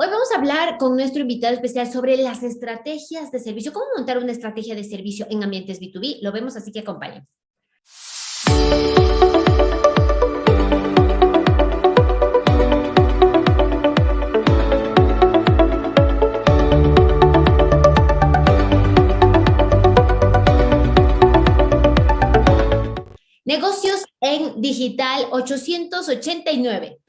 Hoy vamos a hablar con nuestro invitado especial sobre las estrategias de servicio, cómo montar una estrategia de servicio en ambientes B2B. Lo vemos, así que acompañen. Negocios en Digital 889.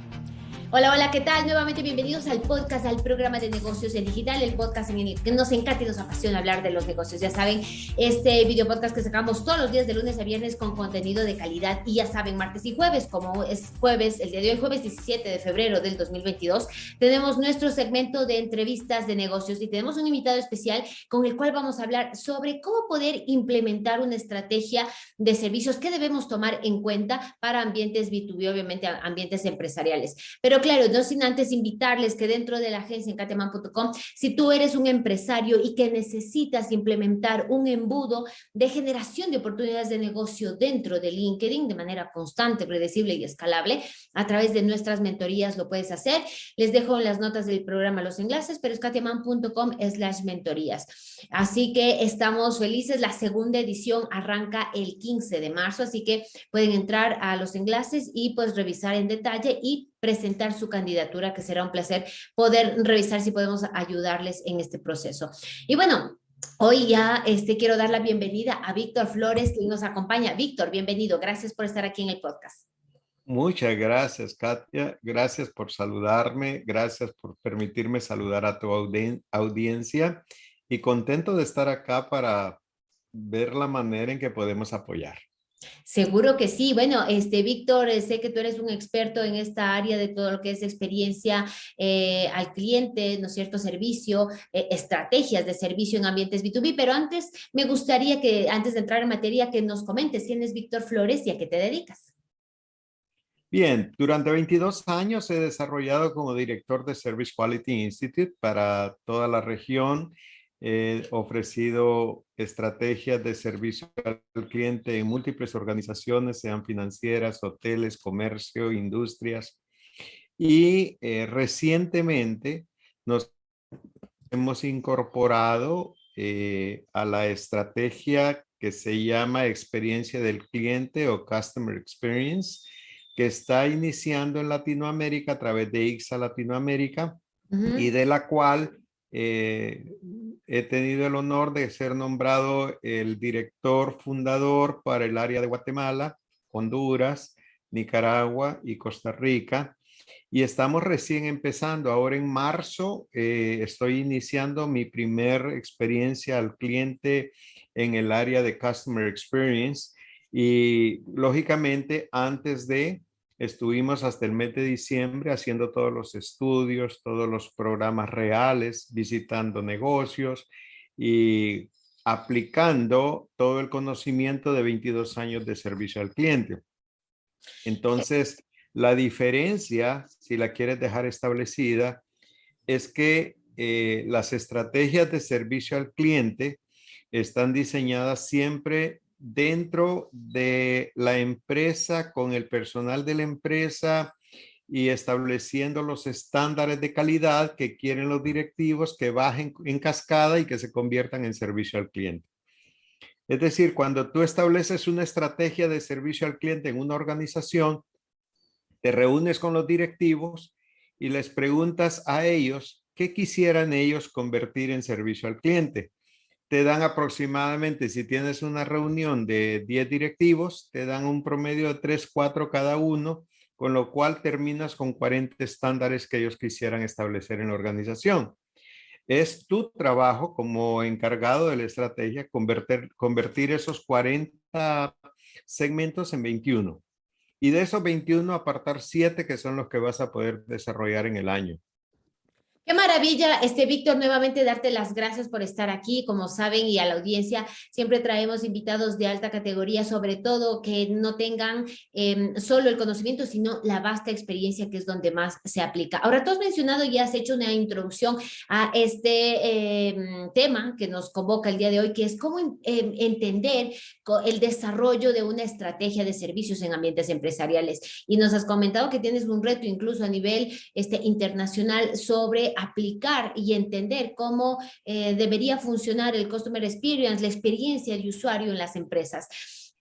Hola, hola, ¿qué tal? Nuevamente bienvenidos al podcast, al programa de negocios en digital, el podcast en el que nos encanta y nos apasiona hablar de los negocios. Ya saben, este video podcast que sacamos todos los días de lunes a viernes con contenido de calidad y ya saben, martes y jueves, como es jueves, el día de hoy, jueves 17 de febrero del 2022, tenemos nuestro segmento de entrevistas de negocios y tenemos un invitado especial con el cual vamos a hablar sobre cómo poder implementar una estrategia de servicios que debemos tomar en cuenta para ambientes B2B, obviamente ambientes empresariales. Pero claro, no sin antes invitarles que dentro de la agencia en cateman.com, si tú eres un empresario y que necesitas implementar un embudo de generación de oportunidades de negocio dentro de LinkedIn de manera constante, predecible y escalable, a través de nuestras mentorías lo puedes hacer. Les dejo en las notas del programa los enlaces, pero es cateman.com slash mentorías. Así que estamos felices. La segunda edición arranca el 15 de marzo, así que pueden entrar a los enlaces y pues revisar en detalle y presentar su candidatura, que será un placer poder revisar si podemos ayudarles en este proceso. Y bueno, Hoy ya este, quiero dar la bienvenida a Víctor Flores, que nos acompaña. Víctor, bienvenido. Gracias por estar aquí en el podcast. Muchas gracias, Katia. Gracias por saludarme. Gracias por permitirme saludar a tu audiencia. Y contento de estar acá para ver la manera en que podemos apoyar. Seguro que sí. Bueno, este Víctor, eh, sé que tú eres un experto en esta área de todo lo que es experiencia eh, al cliente, ¿no es cierto? Servicio, eh, estrategias de servicio en ambientes B2B, pero antes me gustaría que, antes de entrar en materia, que nos comentes quién es Víctor Flores y a qué te dedicas. Bien, durante 22 años he desarrollado como director de Service Quality Institute para toda la región He ofrecido estrategias de servicio al cliente en múltiples organizaciones, sean financieras, hoteles, comercio, industrias. Y eh, recientemente nos hemos incorporado eh, a la estrategia que se llama experiencia del cliente o Customer Experience, que está iniciando en Latinoamérica a través de IXA Latinoamérica y de la cual eh, he tenido el honor de ser nombrado el director fundador para el área de Guatemala, Honduras, Nicaragua y Costa Rica. Y estamos recién empezando. Ahora en marzo eh, estoy iniciando mi primer experiencia al cliente en el área de Customer Experience. Y lógicamente antes de Estuvimos hasta el mes de diciembre haciendo todos los estudios, todos los programas reales, visitando negocios y aplicando todo el conocimiento de 22 años de servicio al cliente. Entonces, la diferencia, si la quieres dejar establecida, es que eh, las estrategias de servicio al cliente están diseñadas siempre dentro de la empresa, con el personal de la empresa y estableciendo los estándares de calidad que quieren los directivos que bajen en cascada y que se conviertan en servicio al cliente. Es decir, cuando tú estableces una estrategia de servicio al cliente en una organización, te reúnes con los directivos y les preguntas a ellos qué quisieran ellos convertir en servicio al cliente te dan aproximadamente, si tienes una reunión de 10 directivos, te dan un promedio de 3, 4 cada uno, con lo cual terminas con 40 estándares que ellos quisieran establecer en la organización. Es tu trabajo como encargado de la estrategia convertir, esos 40 segmentos en 21. Y de esos 21 apartar 7 que son los que vas a poder desarrollar en el año. Qué maravilla, este Víctor, nuevamente darte las gracias por estar aquí. Como saben y a la audiencia, siempre traemos invitados de alta categoría, sobre todo que no tengan em, solo el conocimiento, sino la vasta experiencia que es donde más se aplica. Ahora, tú has mencionado y has hecho una introducción a este em, tema que nos convoca el día de hoy, que es cómo em, entender el desarrollo de una estrategia de servicios en ambientes empresariales. Y nos has comentado que tienes un reto incluso a nivel este, internacional sobre aplicar y entender cómo eh, debería funcionar el Customer Experience, la experiencia de usuario en las empresas.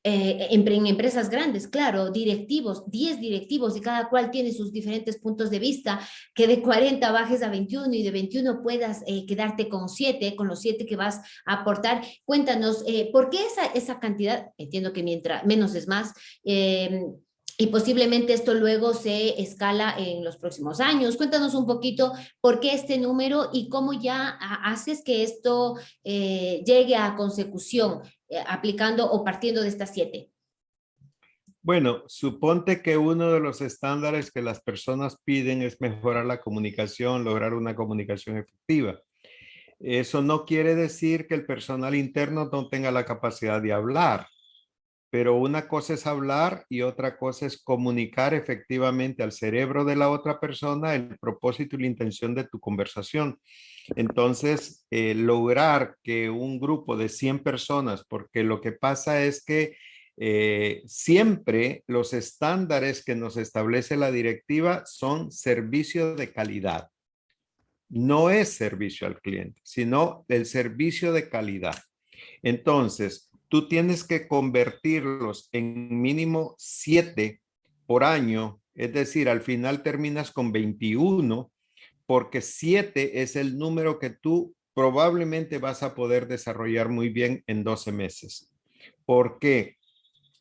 Eh, en, empresas grandes, claro, directivos, 10 directivos y cada cual tiene sus diferentes puntos de vista, que de 40 bajes a 21 y de 21 puedas eh, quedarte con 7, con los 7 que vas a aportar. Cuéntanos, eh, ¿por qué esa, esa cantidad? Entiendo que mientras menos es más, y posiblemente esto luego se escala en los próximos años. Cuéntanos un poquito por qué este número y cómo ya haces que esto llegue a consecución. Eh, aplicando o partiendo de estas siete? Bueno, suponte que uno de los estándares que las personas piden es mejorar la comunicación, lograr una comunicación efectiva. Eso no quiere decir que el personal interno no tenga la capacidad de hablar, pero una cosa es hablar y otra cosa es comunicar efectivamente al cerebro de la otra persona el propósito y la intención de tu conversación. Entonces, eh, lograr que un grupo de 100 personas, porque lo que pasa es que eh, siempre los estándares que nos establece la directiva son servicio de calidad. No es servicio al cliente, sino el servicio de calidad. Entonces, tú tienes que convertirlos en mínimo 7 por año, es decir, al final terminas con 21 porque siete es el número que tú probablemente vas a poder desarrollar muy bien en 12 meses. ¿Por qué?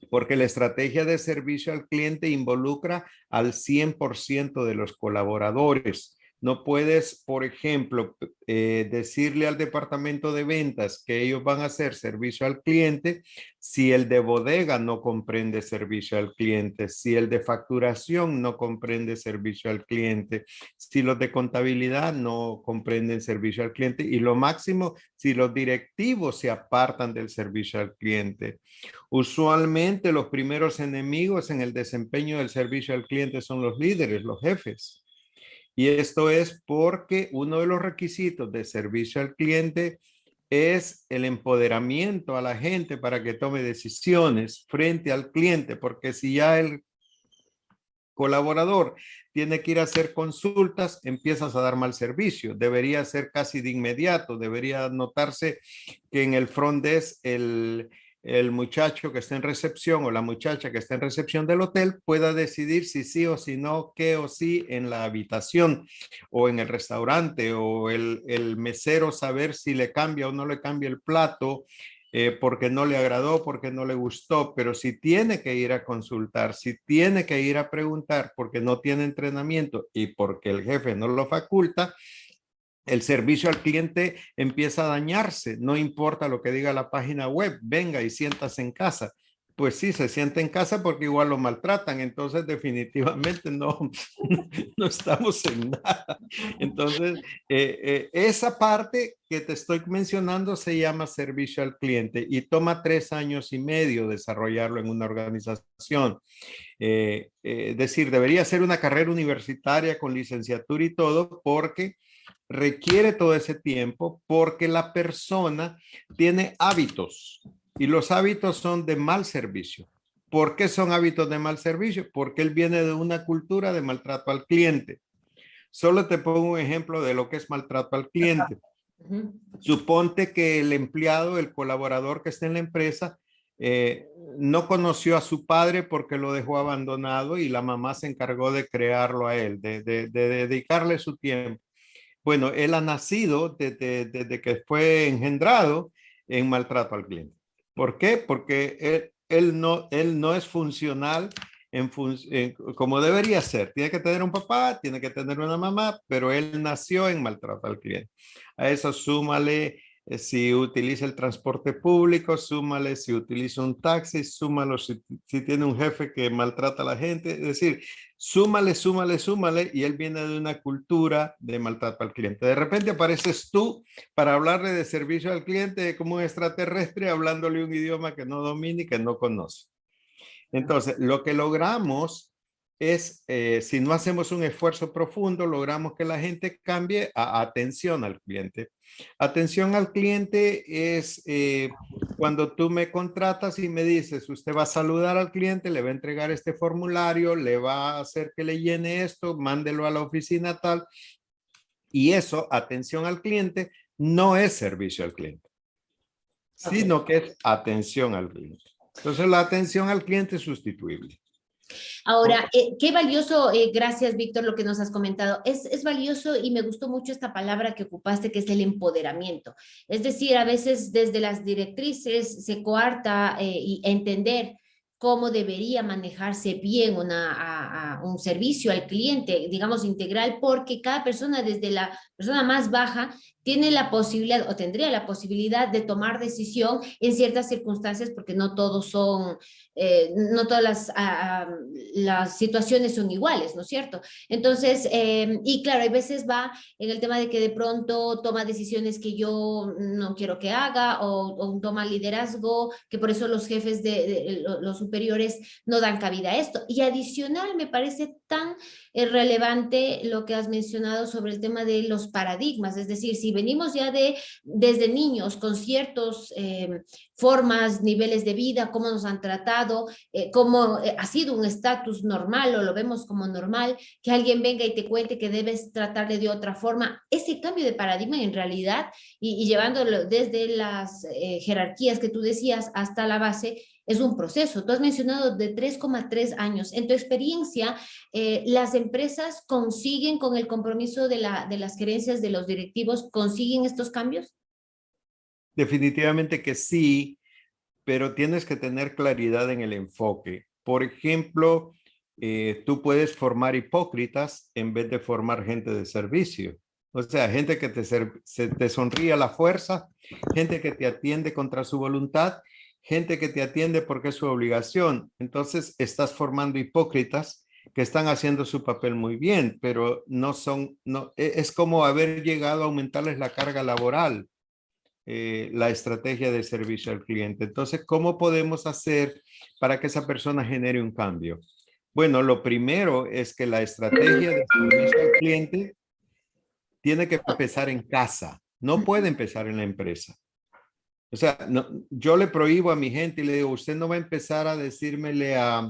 Porque la estrategia de servicio al cliente involucra al 100% de los colaboradores. No puedes, por ejemplo, eh, decirle al departamento de ventas que ellos van a hacer servicio al cliente si el de bodega no comprende servicio al cliente, si el de facturación no comprende servicio al cliente, si los de contabilidad no comprenden servicio al cliente y lo máximo si los directivos se apartan del servicio al cliente. Usualmente los primeros enemigos en el desempeño del servicio al cliente son los líderes, los jefes. Y esto es porque uno de los requisitos de servicio al cliente es el empoderamiento a la gente para que tome decisiones frente al cliente, porque si ya el colaborador tiene que ir a hacer consultas, empiezas a dar mal servicio. Debería ser casi de inmediato, debería notarse que en el front desk el, el muchacho que está en recepción o la muchacha que está en recepción del hotel pueda decidir si sí o si no, qué o sí en la habitación o en el restaurante o el, mesero saber si le cambia o no le cambia el plato eh, porque no le agradó, porque no le gustó, pero si tiene que ir a consultar, si tiene que ir a preguntar porque no tiene entrenamiento y porque el jefe no lo faculta, el servicio al cliente empieza a dañarse. No importa lo que diga la página web, venga y siéntase en casa. Pues sí, se siente en casa porque igual lo maltratan. Entonces definitivamente no, no estamos en nada. Entonces, eh, eh, esa parte que te estoy mencionando se llama servicio al cliente y toma tres años y medio desarrollarlo en una organización. Eh, es decir, debería ser una carrera universitaria con licenciatura y todo porque requiere todo ese tiempo porque la persona tiene hábitos y los hábitos son de mal servicio. ¿Por qué son hábitos de mal servicio? Porque él viene de una cultura de maltrato al cliente. Solo te pongo un ejemplo de lo que es maltrato al cliente. Suponte que el empleado, el colaborador que está en la empresa, eh, no conoció a su padre porque lo dejó abandonado y la mamá se encargó de crearlo a él, de dedicarle su tiempo. Bueno, él ha nacido desde, que fue engendrado en maltrato al cliente. ¿Por qué? Porque él, no, él no es funcional en, como debería ser. Tiene que tener un papá, tiene que tener una mamá, pero él nació en maltrato al cliente. A eso súmale eh, si utiliza el transporte público, súmale si utiliza un taxi, súmalo si, tiene un jefe que maltrata a la gente, es decir, súmale, súmale, súmale, y él viene de una cultura de maltrato al cliente. De repente apareces tú para hablarle de servicio al cliente como un extraterrestre, hablándole un idioma que no domina y que no conoce. Entonces, lo que logramos es, eh, si no hacemos un esfuerzo profundo, logramos que la gente cambie a atención al cliente. Atención al cliente es eh, cuando tú me contratas y me dices, usted va a saludar al cliente, le va a entregar este formulario, le va a hacer que le llene esto, mándelo a la oficina tal. Y eso, atención al cliente, no es servicio al cliente, sino que es atención al cliente. Entonces, la atención al cliente es sustituible. Ahora, eh, qué valioso, eh, gracias Víctor, lo que nos has comentado. Es, es, valioso y me gustó mucho esta palabra que ocupaste, que es el empoderamiento. Es decir, a veces desde las directrices se coarta eh, y entender cómo debería manejarse bien una, un servicio al cliente, digamos integral, porque cada persona, desde la persona más baja, tiene la posibilidad o tendría la posibilidad de tomar decisión en ciertas circunstancias, porque no todos son eh, no todas las, ah, ah, las situaciones son iguales, ¿no es cierto? Entonces, em, y claro, hay veces va en el tema de que de pronto toma decisiones que yo no quiero que haga o, toma liderazgo, que por eso los jefes de, los superiores no dan cabida a esto. Y adicional, me parece tan eh, relevante lo que has mencionado sobre el tema de los paradigmas, es decir, si venimos ya de desde niños con ciertos em, formas, niveles de vida, cómo nos han tratado, eh, cómo eh, ha sido un estatus normal o lo vemos como normal, que alguien venga y te cuente que debes tratarle de otra forma. Ese cambio de paradigma en realidad y, llevándolo desde las eh, jerarquías que tú decías hasta la base, es un proceso. Tú has mencionado de 3,3 años. En tu experiencia, ¿las empresas consiguen con el compromiso de, la, de las gerencias de los directivos, consiguen estos cambios? Definitivamente que sí, pero tienes que tener claridad en el enfoque. Por ejemplo, eh, tú puedes formar hipócritas en vez de formar gente de servicio. O sea, gente que te sonríe a la fuerza, gente que te atiende contra su voluntad, gente que te atiende porque es su obligación. Entonces, estás formando hipócritas que están haciendo su papel muy bien, pero no son, no, e, es como haber llegado a aumentarles la carga laboral. Eh, la estrategia de servicio al cliente. Entonces, ¿cómo podemos hacer para que esa persona genere un cambio? Bueno, lo primero es que la estrategia de servicio al cliente tiene que empezar en casa, no puede empezar en la empresa. O sea, yo le prohíbo a mi gente y le digo, usted no va a empezar a decírmele a,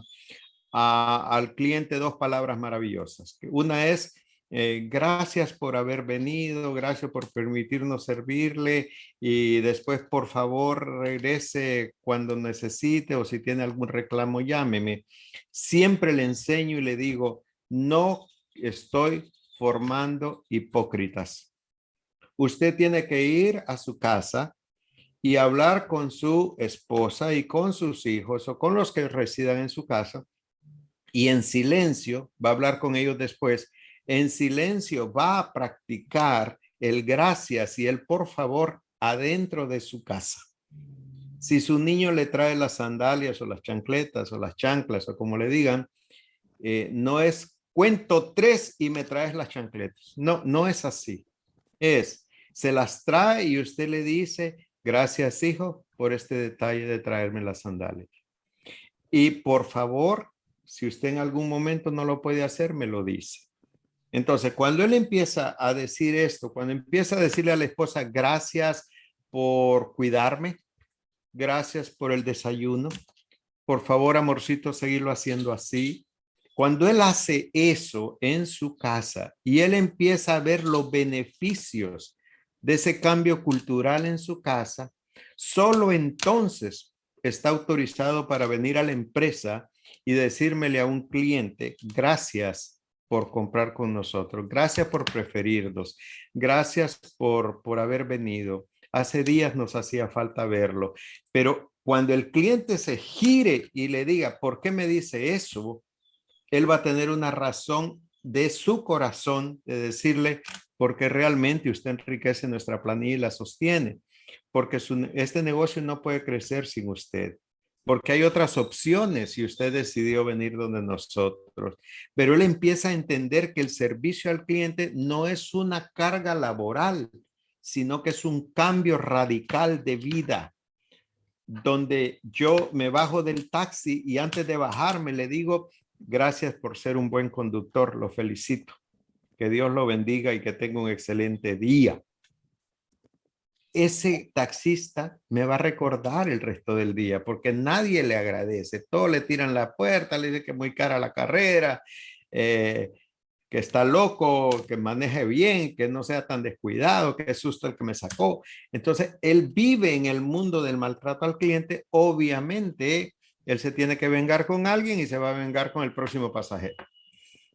al cliente dos palabras maravillosas. Una es, eh, gracias por haber venido, gracias por permitirnos servirle y después por favor regrese cuando necesite o si tiene algún reclamo llámeme. Siempre le enseño y le digo, no estoy formando hipócritas. Usted tiene que ir a su casa y hablar con su esposa y con sus hijos o con los que residan en su casa y en silencio va a hablar con ellos después en silencio va a practicar el gracias y el por favor adentro de su casa. Si su niño le trae las sandalias o las chancletas o las chanclas o como le digan, eh, no es cuento tres y me traes las chancletas. No, no es así. Es, se las trae y usted le dice, gracias hijo por este detalle de traerme las sandalias. Y por favor, si usted en algún momento no lo puede hacer, me lo dice. Entonces, cuando él empieza a decir esto, cuando empieza a decirle a la esposa, gracias por cuidarme, gracias por el desayuno, por favor, amorcito, seguirlo haciendo así. Cuando él hace eso en su casa y él empieza a ver los beneficios de ese cambio cultural en su casa, solo entonces está autorizado para venir a la empresa y decírmele a un cliente, gracias por comprar con nosotros. Gracias por preferirnos. Gracias por, por haber venido. Hace días nos hacía falta verlo, pero cuando el cliente se gire y le diga, ¿por qué me dice eso? Él va a tener una razón de su corazón de decirle, porque realmente usted enriquece nuestra planilla y la sostiene, porque este negocio no puede crecer sin usted porque hay otras opciones si usted decidió venir donde nosotros. Pero él empieza a entender que el servicio al cliente no es una carga laboral, sino que es un cambio radical de vida, donde yo me bajo del taxi y antes de bajarme le digo, gracias por ser un buen conductor, lo felicito. Que Dios lo bendiga y que tenga un excelente día ese taxista me va a recordar el resto del día porque nadie le agradece. Todos le tiran la puerta, le dicen que es muy cara la carrera. Eh, que está loco, que maneje bien, que no sea tan descuidado, que es susto el que me sacó. Entonces, él vive en el mundo del maltrato al cliente. Obviamente, él se tiene que vengar con alguien y se va a vengar con el próximo pasajero.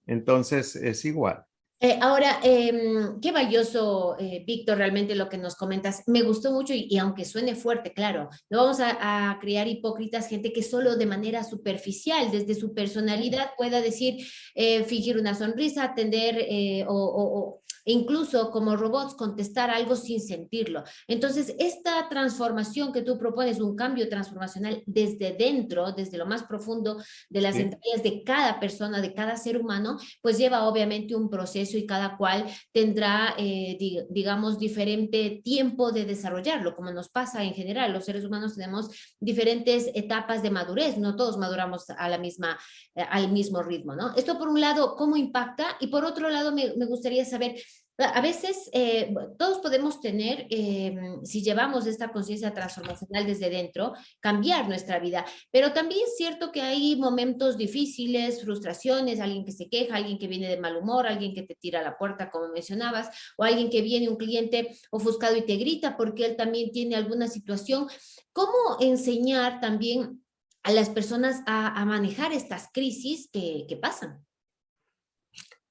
Entonces, es igual. Eh, ahora, em, qué valioso, eh, Víctor, realmente lo que nos comentas. Me gustó mucho y, aunque suene fuerte, claro, no vamos a, crear hipócritas, gente que solo de manera superficial, desde su personalidad, pueda decir, eh, fingir una sonrisa, atender o, incluso como robots contestar algo sin sentirlo. Entonces, esta transformación que tú propones, un cambio transformacional desde dentro, desde lo más profundo de las entrañas de cada persona, de cada ser humano, pues lleva obviamente un proceso y cada cual tendrá, eh, digamos, diferente tiempo de desarrollarlo, como nos pasa en general. Los seres humanos tenemos diferentes etapas de madurez, no todos maduramos a la misma, eh, al mismo ritmo, ¿no? Esto por un lado, ¿cómo impacta? Y por otro lado, me, me gustaría saber a veces eh, todos podemos tener, em, si llevamos esta conciencia transformacional desde dentro, cambiar nuestra vida, pero también es cierto que hay momentos difíciles, frustraciones, alguien que se queja, alguien que viene de mal humor, alguien que te tira a la puerta, como mencionabas, o alguien que viene, un cliente ofuscado y te grita porque él también tiene alguna situación. ¿Cómo enseñar también a las personas a, manejar estas crisis que, pasan?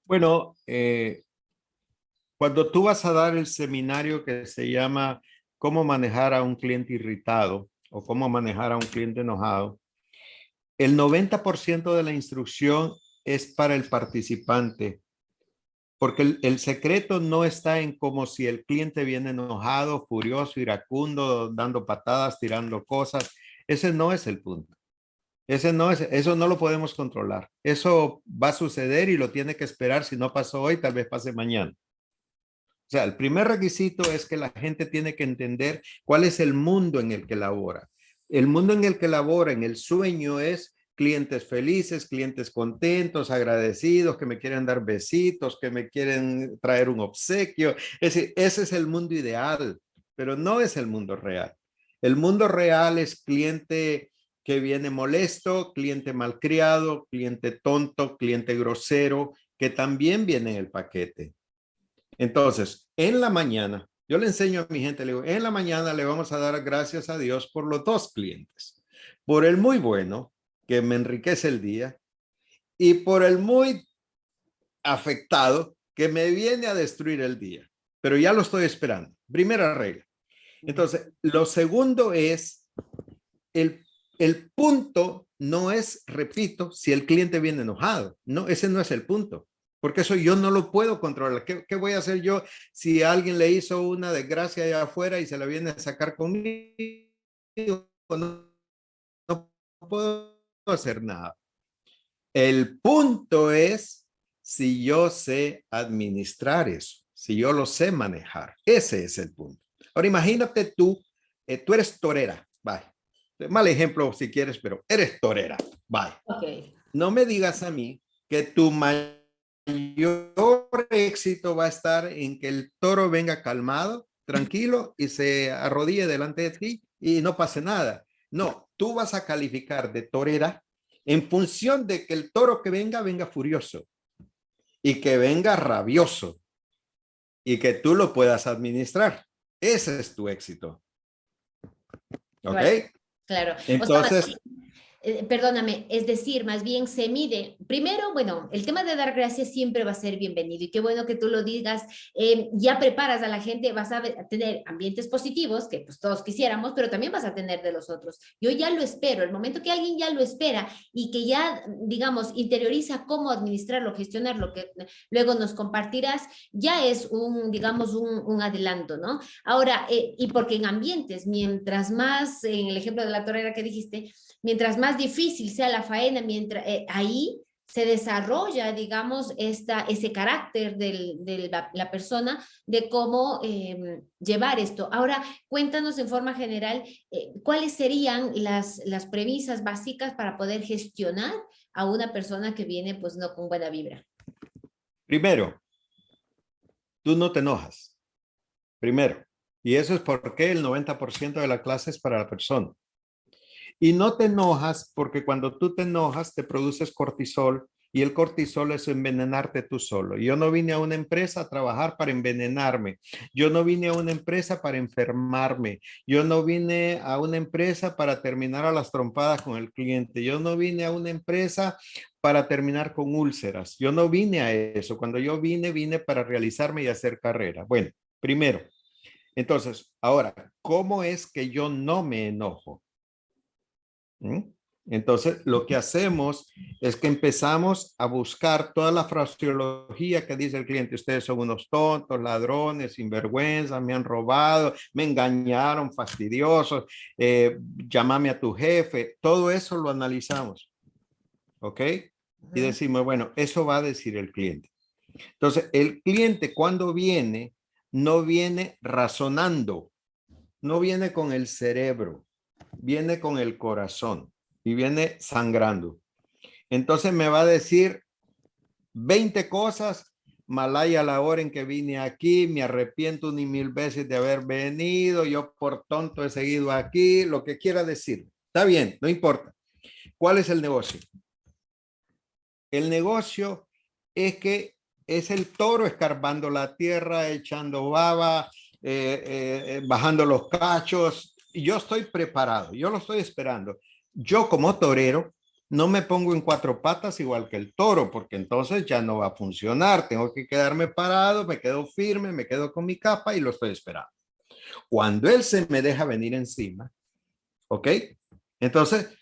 Bueno, eh, cuando tú vas a dar el seminario que se llama cómo manejar a un cliente irritado o cómo manejar a un cliente enojado, el 90% de la instrucción es para el participante, porque el, secreto no está en como si el cliente viene enojado, furioso, iracundo, dando patadas, tirando cosas. Ese no es el punto. Ese no es, eso no lo podemos controlar. Eso va a suceder y lo tiene que esperar. Si no pasó hoy, tal vez pase mañana. O sea, el primer requisito es que la gente tiene que entender cuál es el mundo en el que labora. El mundo en el que labora, en el sueño es clientes felices, clientes contentos, agradecidos, que me quieren dar besitos, que me quieren traer un obsequio. Es decir, ese es el mundo ideal, pero no es el mundo real. El mundo real es cliente que viene molesto, cliente malcriado, cliente tonto, cliente grosero, que también viene en el paquete. Entonces, en la mañana, yo le enseño a mi gente, le digo, en la mañana le vamos a dar gracias a Dios por los dos clientes. Por el muy bueno, que me enriquece el día, y por el muy afectado, que me viene a destruir el día. Pero ya lo estoy esperando. Primera regla. Entonces, lo segundo es, el, el punto no es, repito, si el cliente viene enojado. No, ese no es el punto porque eso yo no lo puedo controlar. ¿Qué, voy a hacer yo si alguien le hizo una desgracia allá afuera y se la viene a sacar conmigo? No, no puedo hacer nada. El punto es si yo sé administrar eso, si yo lo sé manejar. Ese es el punto. Ahora imagínate tú, eh, tú eres torera, bye. Mal ejemplo si quieres, pero eres torera, bye. Okay. No me digas a mí que tu mayor mayor éxito va a estar en que el toro venga calmado, tranquilo y se arrodille delante de ti y no pase nada. No, tú vas a calificar de torera en función de que el toro que venga, venga furioso y que venga rabioso y que tú lo puedas administrar. Ese es tu éxito. ¿Ok? Claro. Entonces, eh, perdóname, es decir, más bien se mide. Primero, bueno, el tema de dar gracias siempre va a ser bienvenido y qué bueno que tú lo digas. Eh, ya preparas a la gente, vas a tener ambientes positivos, que pues todos quisiéramos, pero también vas a tener de los otros. Yo ya lo espero, el momento que alguien ya lo espera y que ya, digamos, interioriza cómo administrarlo, gestionarlo, que luego nos compartirás, ya es un, digamos, un, adelanto, ¿no? Ahora, eh, y porque en ambientes, mientras más, en el ejemplo de la torera que dijiste, mientras más difícil sea la faena, mientras eh, ahí se desarrolla, digamos, esta, ese carácter de la, persona de cómo em, llevar esto. Ahora, cuéntanos en forma general, eh, ¿cuáles serían las, las premisas básicas para poder gestionar a una persona que viene, pues, no con buena vibra? Primero, tú no te enojas. Primero. Y eso es porque el 90% de la clase es para la persona. Y no te enojas porque cuando tú te enojas te produces cortisol Y el cortisol es envenenarte tú solo. Yo no vine a una empresa a trabajar para envenenarme. Yo no vine a una empresa para enfermarme. Yo no vine a una empresa para terminar a las trompadas con el cliente. Yo no vine a una empresa para terminar con úlceras. Yo no vine a eso. Cuando yo vine, vine para realizarme y hacer carrera. Bueno, primero. Entonces, ahora, ¿cómo es que yo no me enojo? ¿Mm? Entonces, lo que hacemos es que empezamos a buscar toda la fraseología que dice el cliente. Ustedes son unos tontos, ladrones, sinvergüenza, me han robado, me engañaron, fastidiosos, eh, llámame a tu jefe. Todo eso lo analizamos. ¿Ok? Y decimos, bueno, eso va a decir el cliente. Entonces, el cliente cuando viene, no viene razonando, no viene con el cerebro, viene con el corazón y viene sangrando. Entonces me va a decir 20 cosas, Malaya la hora en que vine aquí, me arrepiento ni mil veces de haber venido, yo por tonto he seguido aquí, lo que quiera decir. Está bien, no importa. ¿Cuál es el negocio? El negocio es que es el toro escarbando la tierra, echando baba, eh, eh, eh, bajando los cachos. Yo estoy preparado, yo lo estoy esperando yo como torero no me pongo en cuatro patas igual que el toro, porque entonces ya no va a funcionar. Tengo que quedarme parado, me quedo firme, me quedo con mi capa y lo estoy esperando. Cuando él se me deja venir encima, ¿ok? Entonces,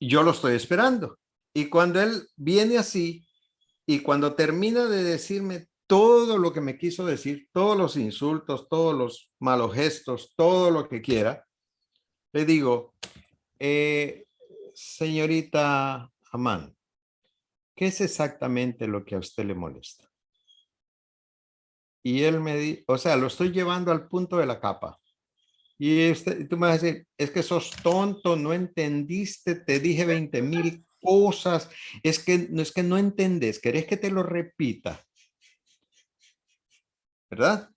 yo lo estoy esperando. Y cuando él viene así, y cuando termina de decirme todo lo que me quiso decir, todos los insultos, todos los malos gestos, todo lo que quiera, le digo, eh, señorita Amán, ¿qué es exactamente lo que a usted le molesta? Y él me dice, o sea, lo estoy llevando al punto de la capa. Y este, tú me vas a decir, es que sos tonto, no entendiste, te dije 20 mil cosas, es que, no es que no entendés, querés que te lo repita. ¿Verdad?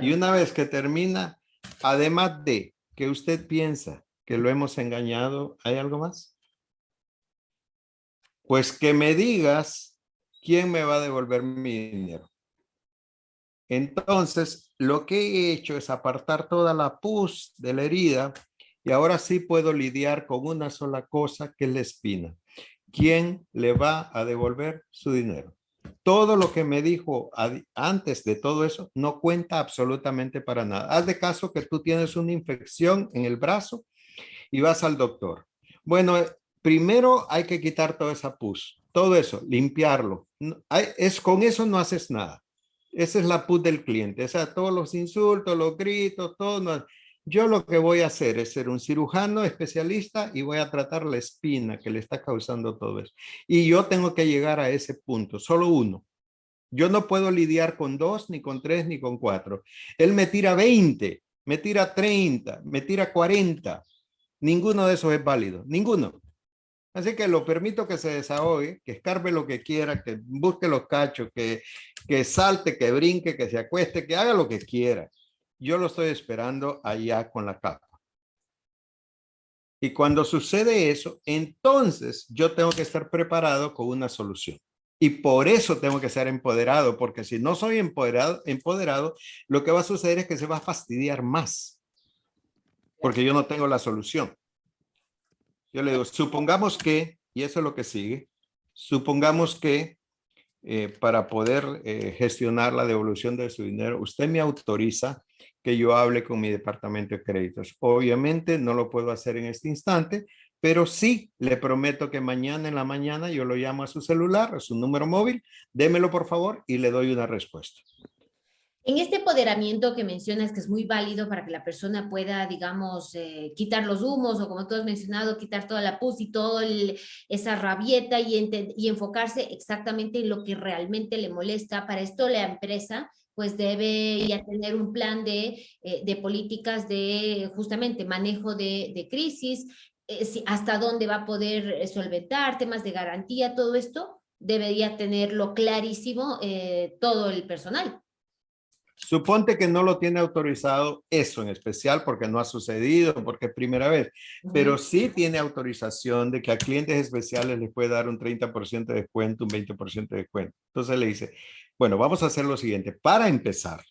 Y una vez que termina, además de que usted piensa que lo hemos engañado, ¿hay algo más? Pues que me digas quién me va a devolver mi dinero. Entonces, lo que he hecho es apartar toda la pus de la herida y ahora sí puedo lidiar con una sola cosa que es la espina. ¿Quién le va a devolver su dinero? Todo lo que me dijo antes de todo eso no cuenta absolutamente para nada. Haz de caso que tú tienes una infección en el brazo y vas al doctor. Bueno, primero hay que quitar toda esa pus, todo eso, limpiarlo. Es, con eso no haces nada. Esa es la pus del cliente. O sea, todos los insultos, los gritos, todo. Yo lo que voy a hacer es ser un cirujano especialista y voy a tratar la espina que le está causando todo eso. Y yo tengo que llegar a ese punto, solo uno. Yo no puedo lidiar con dos, ni con tres, ni con cuatro. Él me tira 20, me tira 30, me tira 40. Ninguno de esos es válido, ninguno. Así que lo permito que se desahogue, que escarbe lo que quiera, que busque los cachos, que, que salte, que brinque, que se acueste, que haga lo que quiera. Yo lo estoy esperando allá con la capa. Y cuando sucede eso, entonces yo tengo que estar preparado con una solución. Y por eso tengo que ser empoderado, porque si no soy empoderado, empoderado, lo que va a suceder es que se va a fastidiar más porque yo no tengo la solución. Yo le digo, supongamos que, y eso es lo que sigue, supongamos que eh, para poder eh, gestionar la devolución de su dinero, usted me autoriza que yo hable con mi departamento de créditos. Obviamente no lo puedo hacer en este instante, pero sí le prometo que mañana en la mañana yo lo llamo a su celular, a su número móvil, démelo por favor y le doy una respuesta. En este empoderamiento que mencionas, que es muy válido para que la persona pueda, digamos, eh, quitar los humos o como tú has mencionado, quitar toda la pus y toda esa rabieta y, enfocarse exactamente en lo que realmente le molesta. Para esto la empresa pues debe ya tener un plan de, eh, políticas de justamente manejo de, de crisis, eh, hasta dónde va a poder solventar, temas de garantía, todo esto debería tenerlo clarísimo todo el personal. Suponte que no lo tiene autorizado eso en especial porque no ha sucedido, porque es primera vez, pero sí tiene autorización de que a clientes especiales les puede dar un 30% de descuento, un 20% de descuento. Entonces le dice, bueno, vamos a hacer lo siguiente. Para empezar,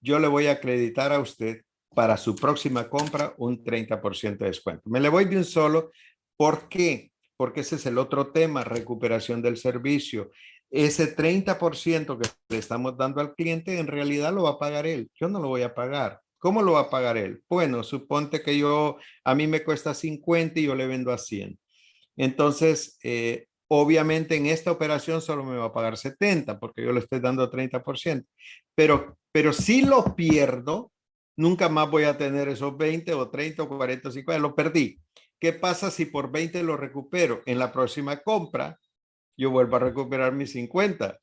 yo le voy a acreditar a usted para su próxima compra un 30% de descuento. Me le voy de un solo. ¿Por qué? Porque ese es el otro tema, recuperación del servicio. Ese 30% que le estamos dando al cliente, en realidad lo va a pagar él. Yo no lo voy a pagar. ¿Cómo lo va a pagar él? Bueno, suponte que yo, a mí me cuesta 50 y yo le vendo a 100. Entonces, eh, obviamente en esta operación solo me va a pagar 70 porque yo le estoy dando 30%. Pero, pero si lo pierdo, nunca más voy a tener esos 20 o 30 o 40 o 50, lo perdí. ¿Qué pasa si por 20 lo recupero? En la próxima compra, yo vuelvo a recuperar mis 50.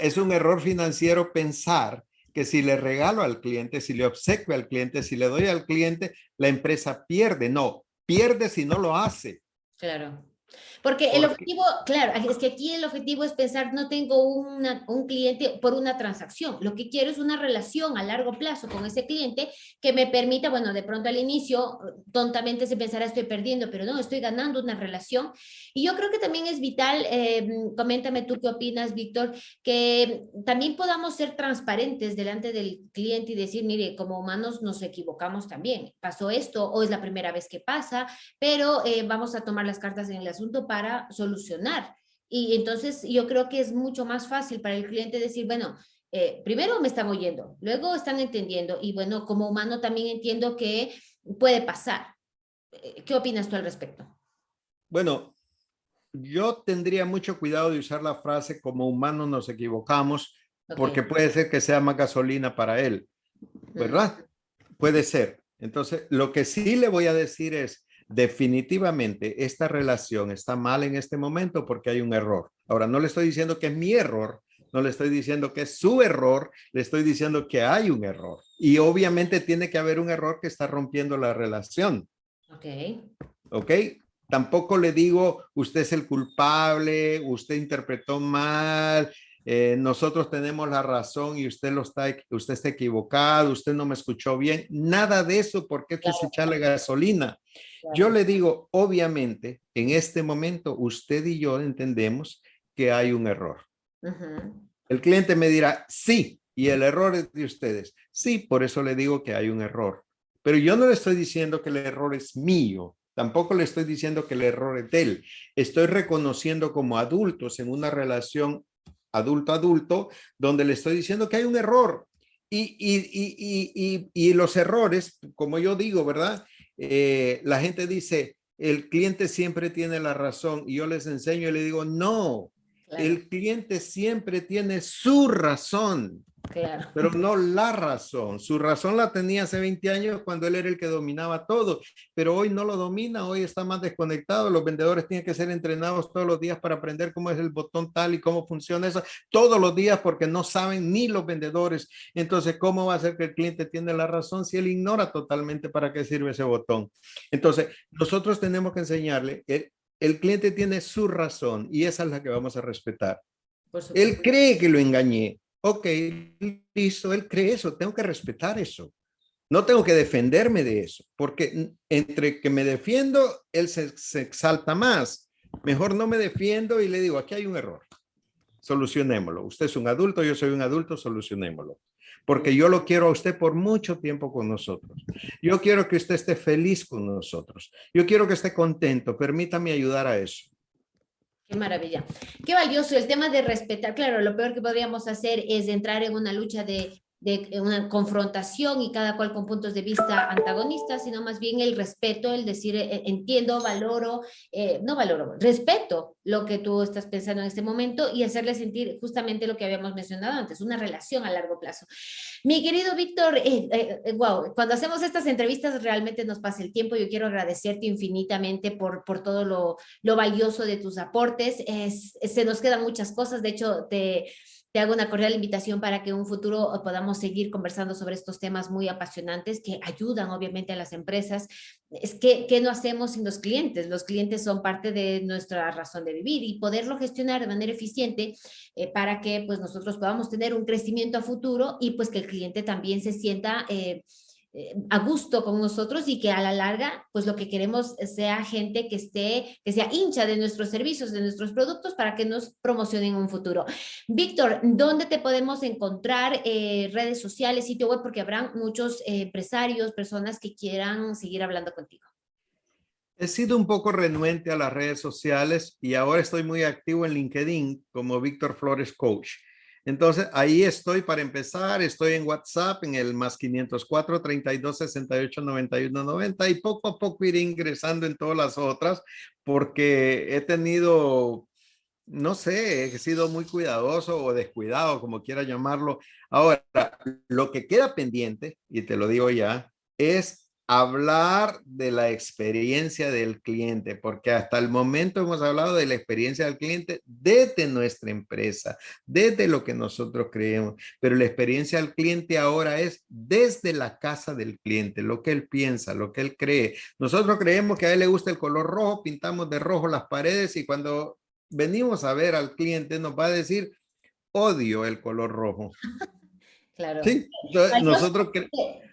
Es un error financiero pensar que si le regalo al cliente, si le obsequio al cliente, si le doy al cliente, la empresa pierde. No, pierde si no lo hace. Claro. Porque el objetivo, claro, es que aquí el objetivo es pensar, no tengo un cliente por una transacción, lo que quiero es una relación a largo plazo con ese cliente que me permita, bueno, de pronto al inicio, tontamente se pensará estoy perdiendo, pero no, estoy ganando una relación. Y yo creo que también es vital, eh, coméntame tú qué opinas, Víctor, que también podamos ser transparentes delante del cliente y decir, mire, como humanos nos equivocamos también, pasó esto o es la primera vez que pasa, pero eh, vamos a tomar las cartas en el asunto para solucionar. Y entonces yo creo que es mucho más fácil para el cliente decir, bueno, eh, primero me están oyendo, luego están entendiendo y bueno, como humano también entiendo que puede pasar. Eh, ¿Qué opinas tú al respecto? Bueno, yo tendría mucho cuidado de usar la frase como humano nos equivocamos porque puede ser que sea más gasolina para él, ¿verdad? Puede ser. Entonces, lo que sí le voy a decir es, definitivamente esta relación está mal en este momento porque hay un error. Ahora, no le estoy diciendo que es mi error, no le estoy diciendo que es su error, le estoy diciendo que hay un error. Y obviamente tiene que haber un error que está rompiendo la relación. Ok. Ok. Tampoco le digo, usted es el culpable, usted interpretó mal, eh, nosotros tenemos la razón y usted lo está, usted está equivocado, usted no me escuchó bien, nada de eso porque esto es echarle gasolina. Yo le digo, obviamente, en este momento usted y yo entendemos que hay un error. El cliente me dirá, sí, y el error es de ustedes. Sí, por eso le digo que hay un error. Pero yo no le estoy diciendo que el error es mío. Tampoco le estoy diciendo que el error es de él. Estoy reconociendo como adultos en una relación adulto-adulto, donde le estoy diciendo que hay un error. Y, y, y, los errores, como yo digo, ¿verdad? Eh, la gente dice, el cliente siempre tiene la razón. Y yo les enseño y le digo, no, el cliente siempre tiene su razón. Pero no la razón. Su razón la tenía hace 20 años cuando él era el que dominaba todo, pero hoy no lo domina, hoy está más desconectado. Los vendedores tienen que ser entrenados todos los días para aprender cómo es el botón tal y cómo funciona eso, todos los días porque no saben ni los vendedores. Entonces, ¿cómo va a ser que el cliente tiene la razón si él ignora totalmente para qué sirve ese botón? Entonces, nosotros tenemos que enseñarle, el, el cliente tiene su razón y esa es la que vamos a respetar. Él cree que lo engañé, ok, listo, él cree eso, tengo que respetar eso. No tengo que defenderme de eso, porque entre que me defiendo, él se, se exalta más. Mejor no me defiendo y le digo, aquí hay un error. Solucionémoslo. Usted es un adulto, yo soy un adulto, solucionémoslo. Porque yo lo quiero a usted por mucho tiempo con nosotros. Yo quiero que usted esté feliz con nosotros. Yo quiero que esté contento. Permítame ayudar a eso. Qué maravilla. Qué valioso el tema de respetar. Claro, lo peor que podríamos hacer es entrar en una lucha de de una confrontación y cada cual con puntos de vista antagonistas, sino más bien el respeto, el decir, eh, entiendo, valoro, eh, no valoro, respeto lo que tú estás pensando en este momento y hacerle sentir justamente lo que habíamos mencionado antes, una relación a largo plazo. Mi querido Víctor, wow, eh, cuando hacemos estas entrevistas realmente nos pasa el tiempo, yo quiero agradecerte infinitamente por, por todo lo, lo valioso de tus aportes, es, se nos quedan muchas cosas, de hecho te te hago una cordial invitación para que en un futuro podamos seguir conversando sobre estos temas muy apasionantes que ayudan obviamente a las empresas. Es que, ¿qué no hacemos sin los clientes? Los clientes son parte de nuestra razón de vivir y poderlo gestionar de manera eficiente eh, para que pues nosotros podamos tener un crecimiento a futuro y pues que el cliente también se sienta... Eh, a gusto con nosotros y que a la larga, pues lo que queremos sea gente que esté, que sea hincha de nuestros servicios, de nuestros productos para que nos promocionen en un futuro. Víctor, ¿dónde te podemos encontrar? Eh, redes sociales, sitio web, porque habrán muchos eh, empresarios, personas que quieran seguir hablando contigo. He sido un poco renuente a las redes sociales y ahora estoy muy activo en LinkedIn como Víctor Flores Coach. Entonces, ahí estoy para empezar. Estoy en WhatsApp en el más 504 32 68 91 90 y poco a poco iré ingresando en todas las otras porque he tenido, no sé, he sido muy cuidadoso o descuidado, como quiera llamarlo. Ahora, lo que queda pendiente, y te lo digo ya, es hablar de la experiencia del cliente, porque hasta el momento hemos hablado de la experiencia del cliente desde nuestra empresa, desde lo que nosotros creemos, pero la experiencia del cliente ahora es desde la casa del cliente, lo que él piensa, lo que él cree. Nosotros creemos que a él le gusta el color rojo, pintamos de rojo las paredes y cuando venimos a ver al cliente nos va a decir, odio el color rojo. Claro. Sí, nosotros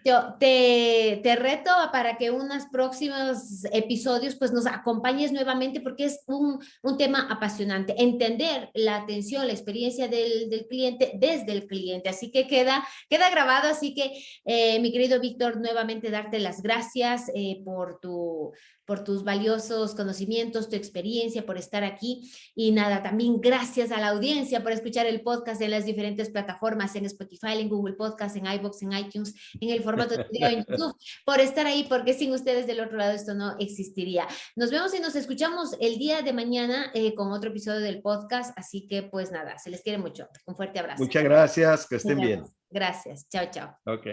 yo te, te, reto para que unos próximos episodios pues nos acompañes nuevamente porque es un, un tema apasionante. Entender la atención, la experiencia del, del, cliente desde el cliente. Así que queda, queda grabado. Así que, eh, mi querido Víctor, nuevamente darte las gracias eh, por tu por tus valiosos conocimientos, tu experiencia, por estar aquí. Y nada, también gracias a la audiencia por escuchar el podcast en las diferentes plataformas, en Spotify, en Google Podcast, en iBox, en iTunes, en el formato de video en YouTube, por estar ahí, porque sin ustedes del otro lado esto no existiría. Nos vemos y nos escuchamos el día de mañana eh, con otro episodio del podcast. Así que pues nada, se les quiere mucho. Un fuerte abrazo. Muchas gracias, que estén bien. Gracias, chao, chao. Ok.